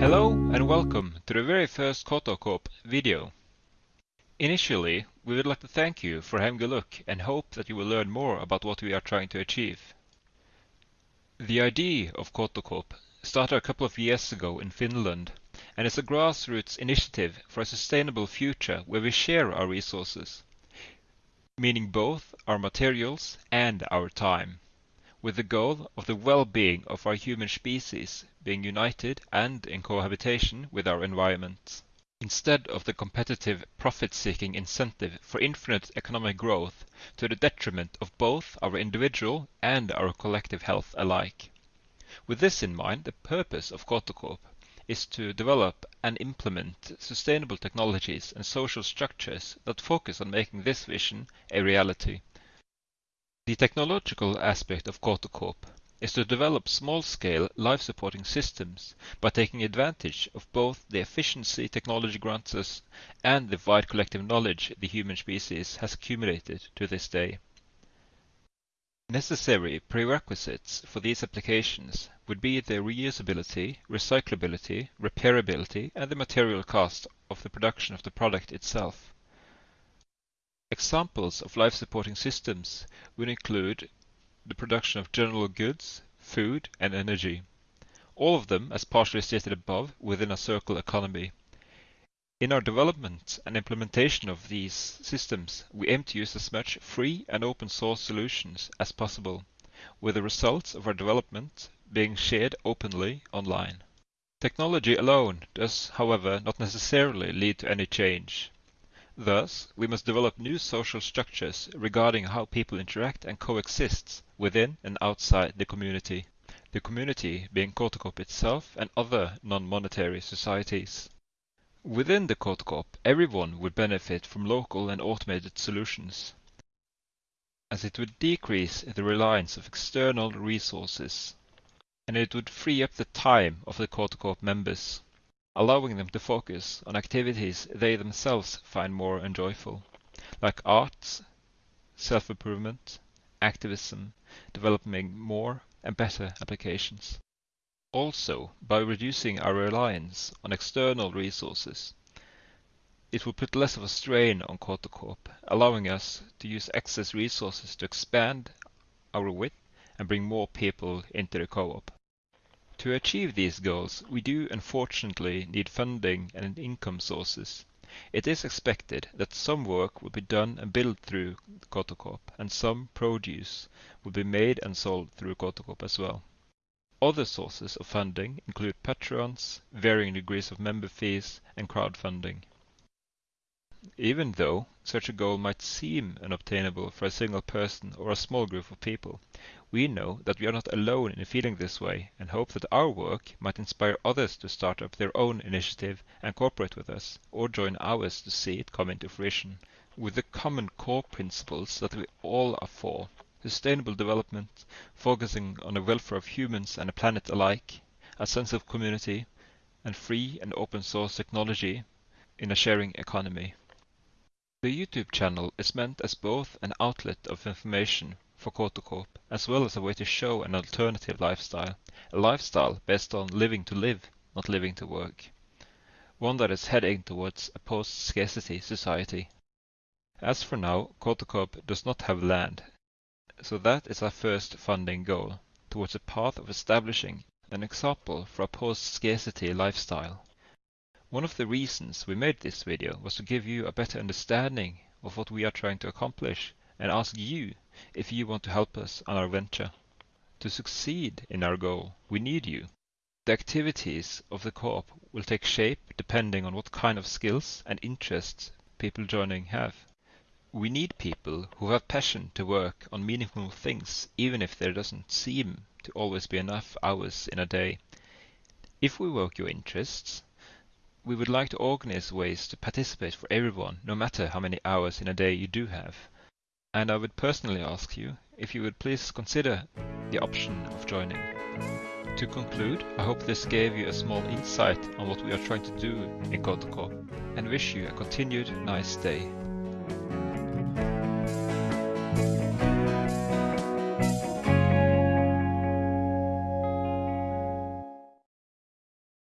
Hello and welcome to the very first Kotocorp video. Initially, we would like to thank you for having a look and hope that you will learn more about what we are trying to achieve. The idea of Kotocorp started a couple of years ago in Finland and is a grassroots initiative for a sustainable future where we share our resources, meaning both our materials and our time with the goal of the well-being of our human species being united and in cohabitation with our environment. Instead of the competitive profit-seeking incentive for infinite economic growth to the detriment of both our individual and our collective health alike. With this in mind, the purpose of Kotocorp is to develop and implement sustainable technologies and social structures that focus on making this vision a reality. The technological aspect of Kotocorp is to develop small-scale life-supporting systems by taking advantage of both the efficiency technology grants us and the wide collective knowledge the human species has accumulated to this day. Necessary prerequisites for these applications would be the reusability, recyclability, repairability and the material cost of the production of the product itself. Examples of life-supporting systems would include the production of general goods, food and energy. All of them, as partially stated above, within a circular economy. In our development and implementation of these systems, we aim to use as much free and open source solutions as possible, with the results of our development being shared openly online. Technology alone does, however, not necessarily lead to any change. Thus, we must develop new social structures regarding how people interact and coexist within and outside the community, the community being Kotocorp itself and other non-monetary societies. Within the Kotocorp, everyone would benefit from local and automated solutions, as it would decrease the reliance of external resources, and it would free up the time of the Kotocorp members allowing them to focus on activities they themselves find more enjoyable, like arts, self-improvement, activism, developing more and better applications. Also, by reducing our reliance on external resources, it will put less of a strain on Kotocorp, allowing us to use excess resources to expand our width and bring more people into the co-op. To achieve these goals, we do unfortunately need funding and income sources. It is expected that some work will be done and built through Kotocorp, and some produce will be made and sold through Kotocorp as well. Other sources of funding include patrons, varying degrees of member fees, and crowdfunding. Even though such a goal might seem unobtainable for a single person or a small group of people, we know that we are not alone in feeling this way and hope that our work might inspire others to start up their own initiative and cooperate with us, or join ours to see it come into fruition. With the common core principles that we all are for, sustainable development, focusing on the welfare of humans and the planet alike, a sense of community, and free and open source technology in a sharing economy. The YouTube channel is meant as both an outlet of information for Kotocorp, as well as a way to show an alternative lifestyle, a lifestyle based on living to live, not living to work. One that is heading towards a post-scarcity society. As for now, Kotocorp does not have land, so that is our first funding goal, towards a path of establishing an example for a post-scarcity lifestyle. One of the reasons we made this video was to give you a better understanding of what we are trying to accomplish and ask you if you want to help us on our venture. To succeed in our goal, we need you. The activities of the co-op will take shape depending on what kind of skills and interests people joining have. We need people who have passion to work on meaningful things even if there doesn't seem to always be enough hours in a day. If we work your interests, we would like to organize ways to participate for everyone, no matter how many hours in a day you do have. And I would personally ask you if you would please consider the option of joining. To conclude, I hope this gave you a small insight on what we are trying to do in Kotocorp and wish you a continued nice day.